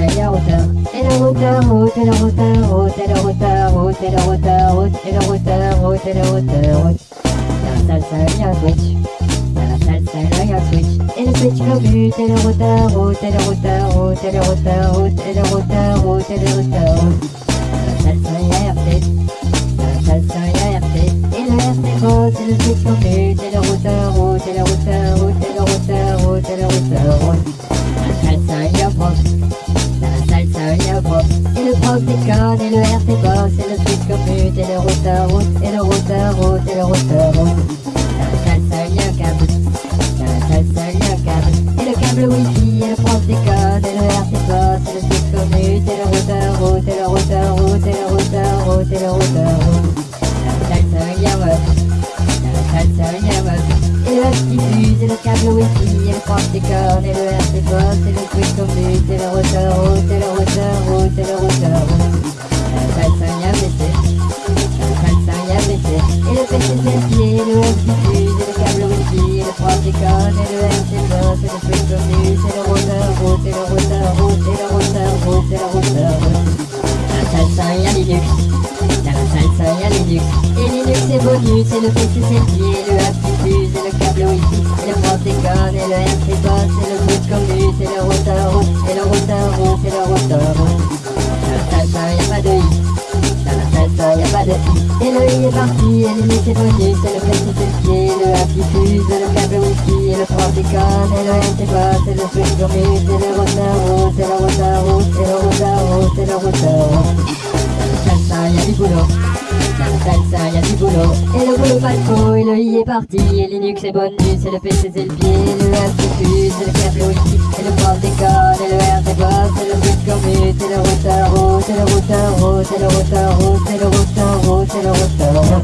meilleure hauteur. Et leur hauteur, haute, et leur hauteur, haute, et leur hauteur, haute, et leur hauteur, haute, et leur hauteur, haute, et leur hauteur, haute. Y'a salsa, y'a un switch. Y'a un salsa, y'a un switch. Et le switch leur but, et leur hauteur, haute, et leur hauteur, haute, et leur hauteur, haute, et leur hauteur, haute, et leur hauteur, haute. Y'a salsa, y'a un RT. Y'a salsa, y'a un RT. Et le RT gros, c'est le switch qu'on fait. Et le route, et le route, et le route. Et le câble wifi, et le prof déconne, et le RT bosse, et le switch commute, et le routeur route, et le routeur route, et le routeur route, et le routeur route. Et le web diffuse, et le câble wifi, et le prof déconne, et le RT bosse, et le switch commute, et le routeur route, et le routeur Et le PC c'est le pied, et le web diffuse, et le câble et le prof déconne, et le RT bosse, et le switch commute, et le routeur route, et le routeur route, et le routeur route, et le routeur route. Dans la salsa, il y a Linux. Dans la salsa, il y a Linux. Et Linux c'est et le PC c'est le pied, et le app diffuse, et le câble wifi, et le prof déconne, et le RT bosse, et le switch commute, et le routeur route, et le routeur route, et le routeur route. Dans la salsa, il n'y a pas de i. Dans la salsa, gusta, gusta, gusta, gusta, gusta, gusta, gusta, gusta, gusta, gusta, gusta, gusta, gusta,